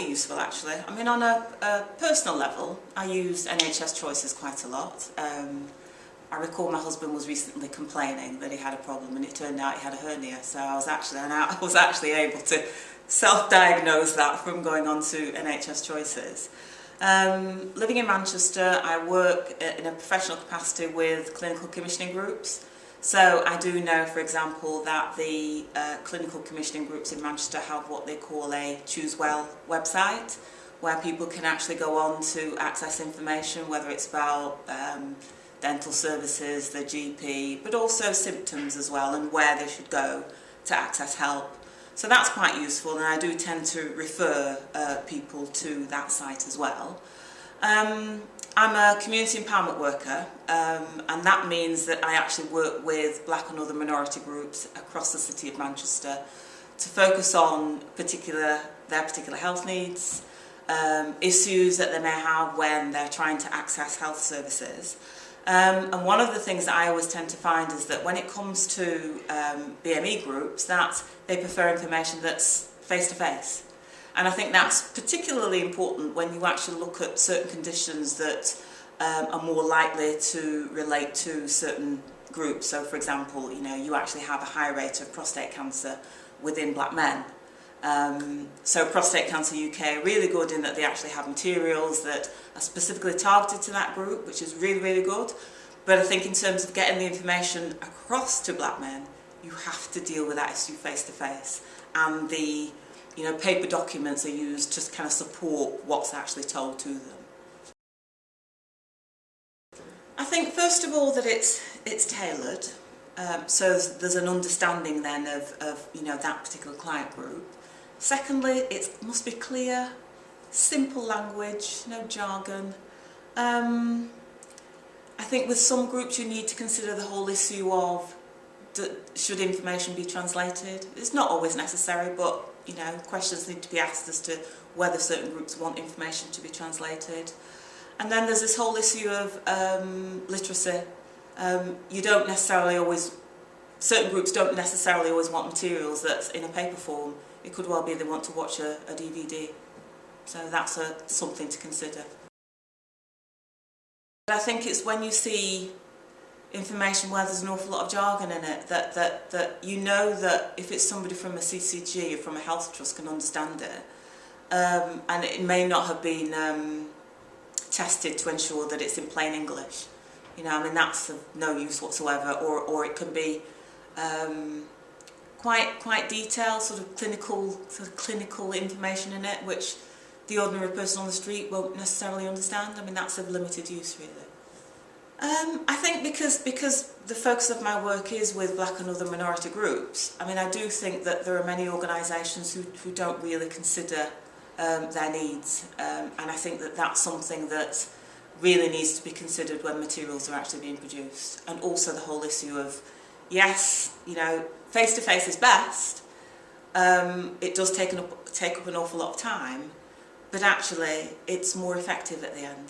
fairly useful actually. I mean on a, a personal level I use NHS Choices quite a lot. Um, I recall my husband was recently complaining that he had a problem and it turned out he had a hernia so I was actually I was actually able to self-diagnose that from going on to NHS Choices. Um, living in Manchester I work in a professional capacity with clinical commissioning groups So I do know, for example, that the uh, clinical commissioning groups in Manchester have what they call a Choose Well website, where people can actually go on to access information, whether it's about um, dental services, their GP, but also symptoms as well and where they should go to access help. So that's quite useful and I do tend to refer uh, people to that site as well. Um, I'm a community empowerment worker um, and that means that I actually work with black and other minority groups across the city of Manchester to focus on particular their particular health needs, um, issues that they may have when they're trying to access health services. Um, and one of the things that I always tend to find is that when it comes to um, BME groups that they prefer information that's face-to-face. -face. And I think that's particularly important when you actually look at certain conditions that um, are more likely to relate to certain groups. So for example, you know, you actually have a high rate of prostate cancer within black men. Um, so Prostate Cancer UK are really good in that they actually have materials that are specifically targeted to that group, which is really, really good. But I think in terms of getting the information across to black men, you have to deal with that issue face to face. And the you know, paper documents are used to kind of support what's actually told to them. I think first of all that it's, it's tailored. Um, so there's an understanding then of, of you know that particular client group. Secondly, it must be clear, simple language, no jargon. Um, I think with some groups you need to consider the whole issue of should information be translated. It's not always necessary, but you know, questions need to be asked as to whether certain groups want information to be translated. And then there's this whole issue of um, literacy. Um, you don't necessarily always, certain groups don't necessarily always want materials that's in a paper form it could well be they want to watch a, a DVD. So that's a, something to consider. I think it's when you see information where there's an awful lot of jargon in it that, that, that you know that if it's somebody from a CCG or from a health trust can understand it um, and it may not have been um, tested to ensure that it's in plain English. You know, I mean that's of no use whatsoever or, or it can be um, quite quite detailed sort of clinical sort of clinical information in it which the ordinary person on the street won't necessarily understand. I mean that's of limited use really. Um, I think because because the focus of my work is with black and other minority groups, I mean I do think that there are many organisations who, who don't really consider um, their needs um, and I think that that's something that really needs to be considered when materials are actually being produced and also the whole issue of yes, you know, face-to-face -face is best. Um, it does take, an, take up an awful lot of time, but actually it's more effective at the end.